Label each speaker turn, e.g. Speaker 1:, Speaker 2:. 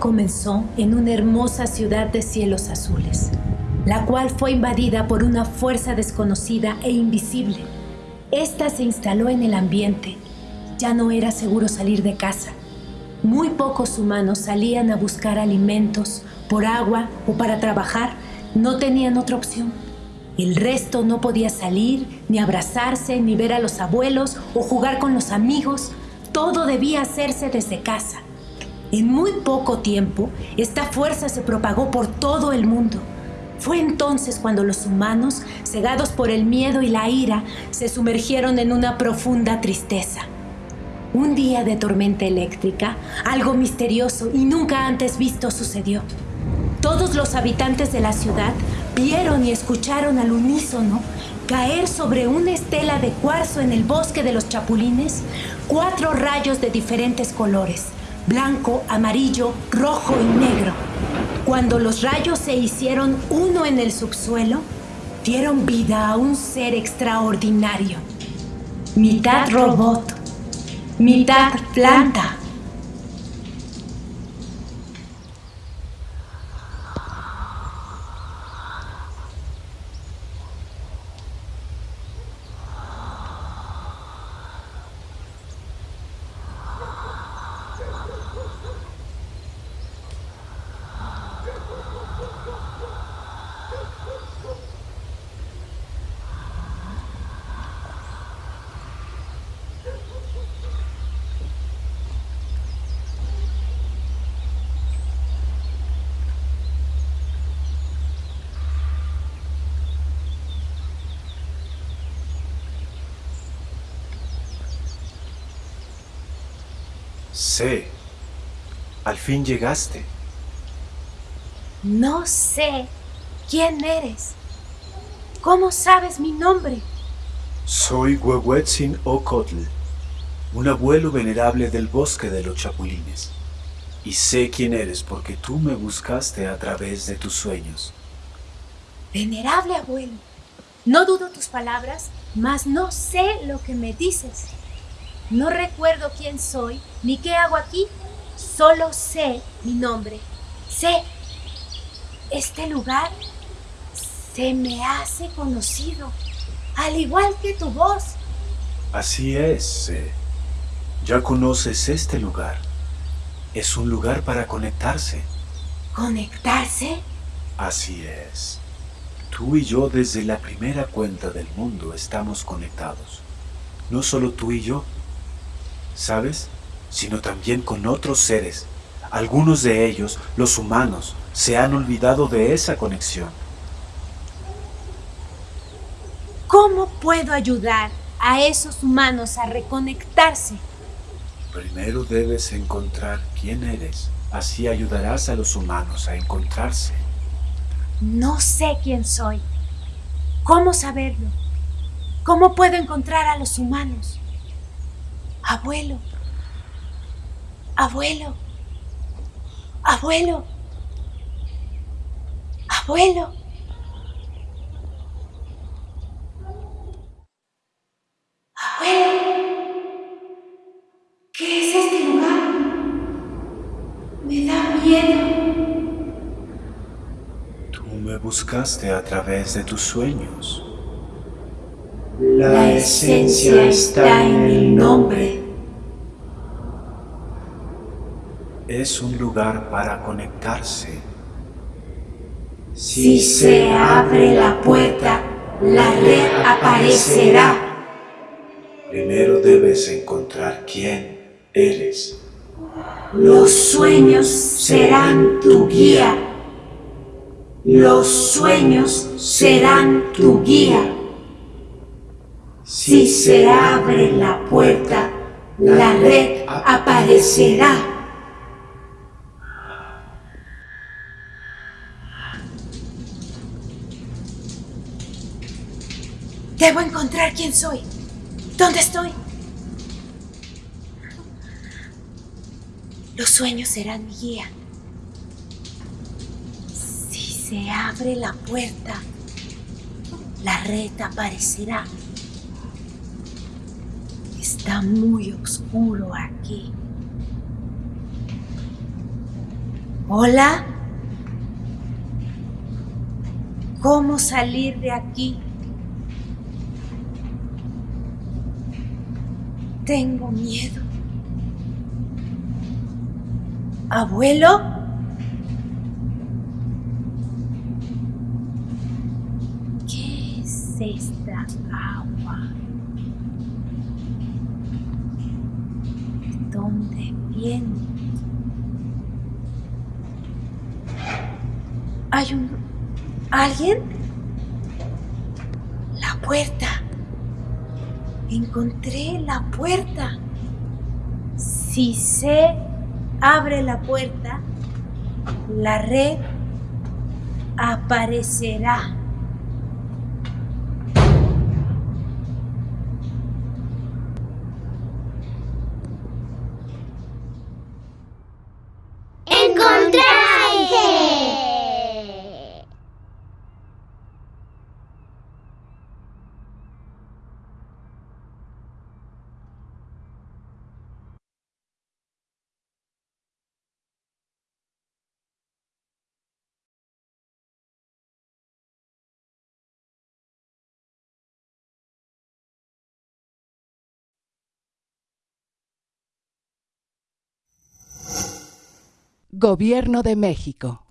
Speaker 1: Comenzó en una hermosa ciudad de cielos azules, la cual fue invadida por una fuerza desconocida e invisible. Esta se instaló en el ambiente. Ya no era seguro salir de casa. Muy pocos humanos salían a buscar alimentos, por agua o para trabajar. No tenían otra opción. El resto no podía salir, ni abrazarse, ni ver a los abuelos o jugar con los amigos. Todo debía hacerse desde casa. En muy poco tiempo, esta fuerza se propagó por todo el mundo. Fue entonces cuando los humanos, cegados por el miedo y la ira, se sumergieron en una profunda tristeza. Un día de tormenta eléctrica, algo misterioso y nunca antes visto sucedió. Todos los habitantes de la ciudad vieron y escucharon al unísono caer sobre una estela de cuarzo en el bosque de los chapulines cuatro rayos de diferentes colores, blanco, amarillo, rojo y negro. Cuando los rayos se hicieron uno en el subsuelo, dieron vida a un ser extraordinario. Mitad robot, mitad planta.
Speaker 2: Sé. Al fin llegaste.
Speaker 1: No sé quién eres. ¿Cómo sabes mi nombre?
Speaker 2: Soy Huehuetzin Ocotl, un abuelo venerable del bosque de los chapulines. Y sé quién eres porque tú me buscaste a través de tus sueños.
Speaker 1: Venerable abuelo, no dudo tus palabras, mas no sé lo que me dices. No recuerdo quién soy ni qué hago aquí. Solo sé mi nombre. Sé. Este lugar se me hace conocido, al igual que tu voz.
Speaker 2: Así es, sé. Ya conoces este lugar. Es un lugar para conectarse.
Speaker 1: ¿Conectarse?
Speaker 2: Así es. Tú y yo desde la primera cuenta del mundo estamos conectados. No solo tú y yo, ¿sabes? Sino también con otros seres. Algunos de ellos, los humanos, se han olvidado de esa conexión.
Speaker 1: ¿Cómo puedo ayudar a esos humanos a reconectarse?
Speaker 2: Primero debes encontrar quién eres. Así ayudarás a los humanos a encontrarse.
Speaker 1: No sé quién soy. ¿Cómo saberlo? ¿Cómo puedo encontrar a los humanos? Abuelo. Abuelo. Abuelo. Abuelo. Abuelo. ¿Qué es este lugar? Me da miedo.
Speaker 2: Tú me buscaste a través de tus sueños.
Speaker 1: La esencia está en el nombre.
Speaker 2: Es un lugar para conectarse.
Speaker 1: Si se abre la puerta, la red aparecerá.
Speaker 2: Primero debes encontrar quién eres.
Speaker 1: Los sueños serán tu guía. Los sueños serán tu guía. Si se abre la puerta, la red aparecerá. Debo encontrar quién soy. ¿Dónde estoy? Los sueños serán mi guía. Si se abre la puerta, la red aparecerá. Está muy oscuro aquí. Hola. ¿Cómo salir de aquí? Tengo miedo. ¿Abuelo? ¿Qué es esta agua? ¿De dónde viene? ¿Hay un... alguien? La puerta. Encontré la puerta. Si se abre la puerta, la red aparecerá.
Speaker 3: Gobierno de México.